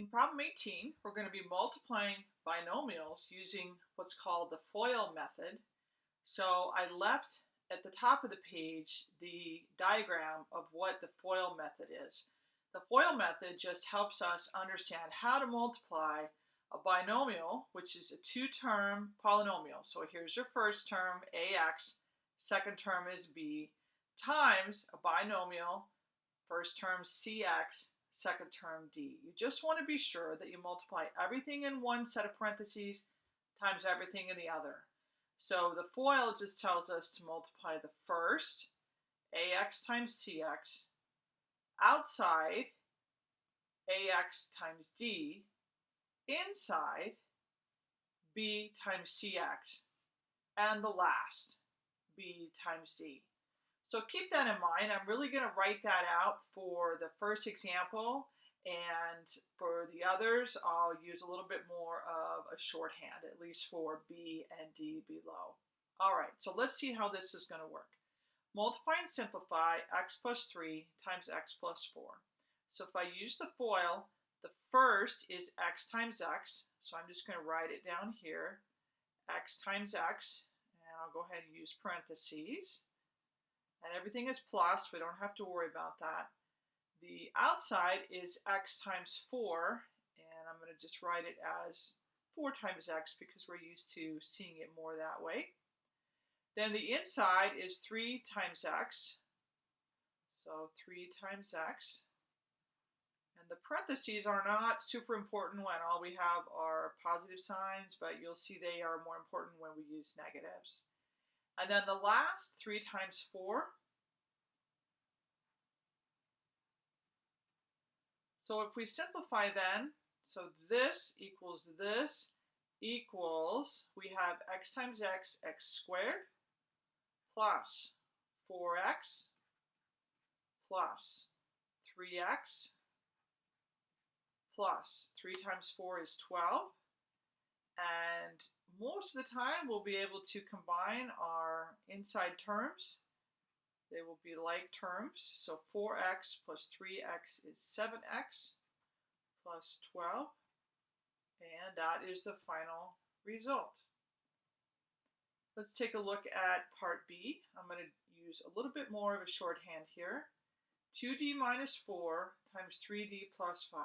In problem 18, we're going to be multiplying binomials using what's called the FOIL method. So I left at the top of the page the diagram of what the FOIL method is. The FOIL method just helps us understand how to multiply a binomial, which is a two-term polynomial. So here's your first term, ax, second term is b, times a binomial, first term cx, second term d. You just want to be sure that you multiply everything in one set of parentheses times everything in the other. So the FOIL just tells us to multiply the first, ax times cx, outside, ax times d, inside, b times cx, and the last, b times d. So keep that in mind. I'm really going to write that out for the first example. And for the others, I'll use a little bit more of a shorthand, at least for B and D below. All right, so let's see how this is going to work. Multiply and simplify x plus 3 times x plus 4. So if I use the FOIL, the first is x times x. So I'm just going to write it down here, x times x. And I'll go ahead and use parentheses and everything is plus. We don't have to worry about that. The outside is x times 4, and I'm going to just write it as 4 times x because we're used to seeing it more that way. Then the inside is 3 times x, so 3 times x. And the parentheses are not super important when all we have are positive signs, but you'll see they are more important when we use negatives. And then the last 3 times 4. So if we simplify then, so this equals this equals, we have x times x, x squared, plus 4x, plus 3x, plus 3 times 4 is 12, and most of the time we'll be able to combine our inside terms. They will be like terms. So 4x plus 3x is 7x plus 12. And that is the final result. Let's take a look at part B. I'm going to use a little bit more of a shorthand here. 2d minus 4 times 3d plus 5.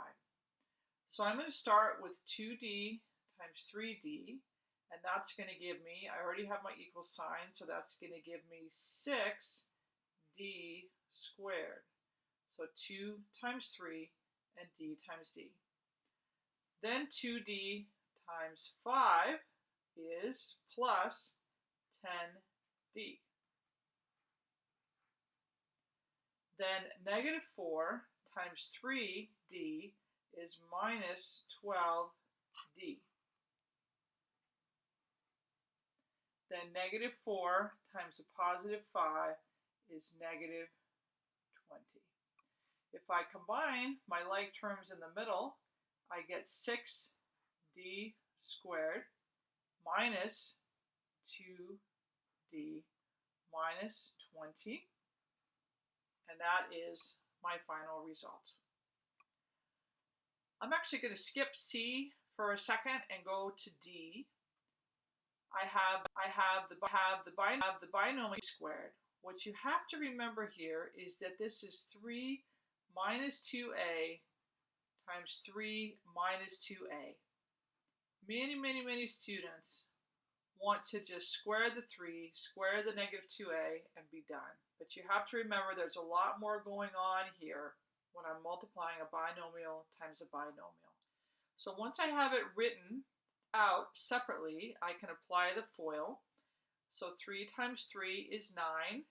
So I'm going to start with 2d times 3d, and that's going to give me, I already have my equal sign, so that's going to give me 6d squared. So 2 times 3 and d times d. Then 2d times 5 is plus 10d. Then negative 4 times 3d is minus 12d. Then negative 4 times a positive 5 is negative 20. If I combine my like terms in the middle, I get 6d squared minus 2d minus 20, and that is my final result. I'm actually going to skip C for a second and go to D I have I have the have the have the binomial squared. What you have to remember here is that this is 3 minus 2a times 3 minus 2a. Many, many, many students want to just square the 3, square the negative 2a, and be done. But you have to remember there's a lot more going on here when I'm multiplying a binomial times a binomial. So once I have it written out separately, I can apply the FOIL. So 3 times 3 is 9.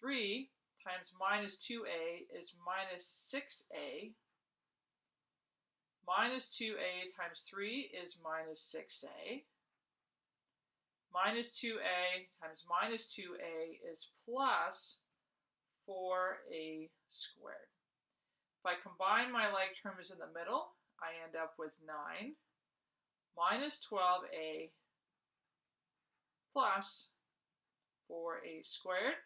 3 times minus 2a is minus 6a. Minus 2a times 3 is minus 6a. Minus 2a times minus 2a is plus 4a squared. If I combine my like terms in the middle, I end up with 9 minus 12a plus 4a squared.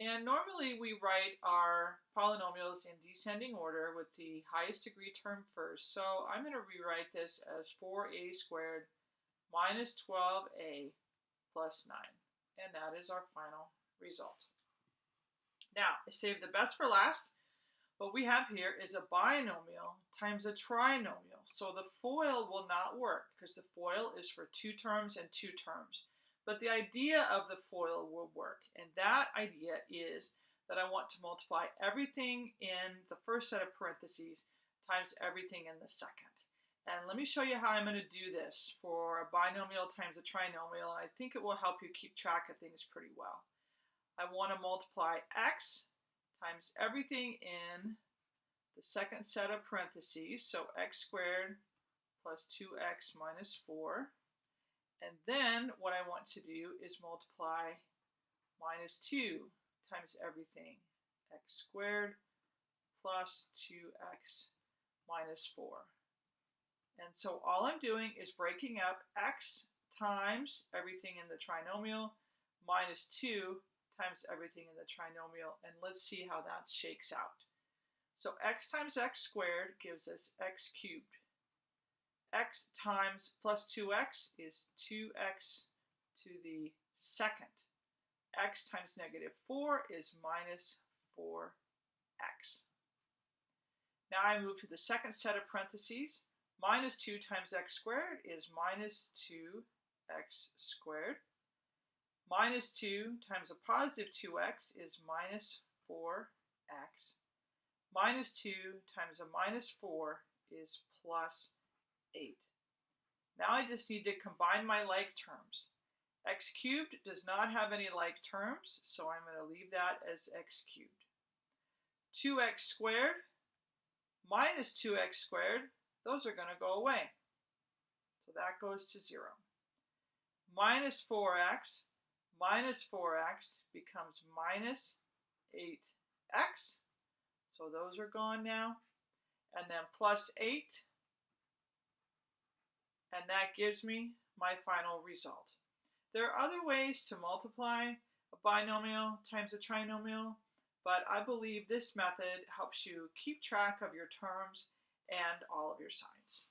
And normally we write our polynomials in descending order with the highest degree term first. So I'm going to rewrite this as 4a squared minus 12a plus 9. And that is our final result. Now, I saved the best for last. What we have here is a binomial times a trinomial. So the FOIL will not work because the FOIL is for two terms and two terms. But the idea of the FOIL will work, and that idea is that I want to multiply everything in the first set of parentheses times everything in the second. And let me show you how I'm going to do this for a binomial times a trinomial. I think it will help you keep track of things pretty well. I want to multiply x times everything in the second set of parentheses, so x squared plus 2x minus 4 and then what I want to do is multiply minus 2 times everything, x squared plus 2x minus 4. And so all I'm doing is breaking up x times everything in the trinomial minus 2 times everything in the trinomial, and let's see how that shakes out. So x times x squared gives us x cubed x times plus 2x is 2x to the second. x times negative 4 is minus 4x. Now I move to the second set of parentheses. Minus 2 times x squared is minus 2x squared. Minus 2 times a positive 2x is minus 4x. Minus 2 times a minus 4 is plus 8. Now I just need to combine my like terms. x cubed does not have any like terms, so I'm going to leave that as x cubed. 2x squared minus 2x squared, those are going to go away. So that goes to 0. Minus 4x minus 4x becomes minus 8x. So those are gone now. And then plus 8 and that gives me my final result. There are other ways to multiply a binomial times a trinomial, but I believe this method helps you keep track of your terms and all of your signs.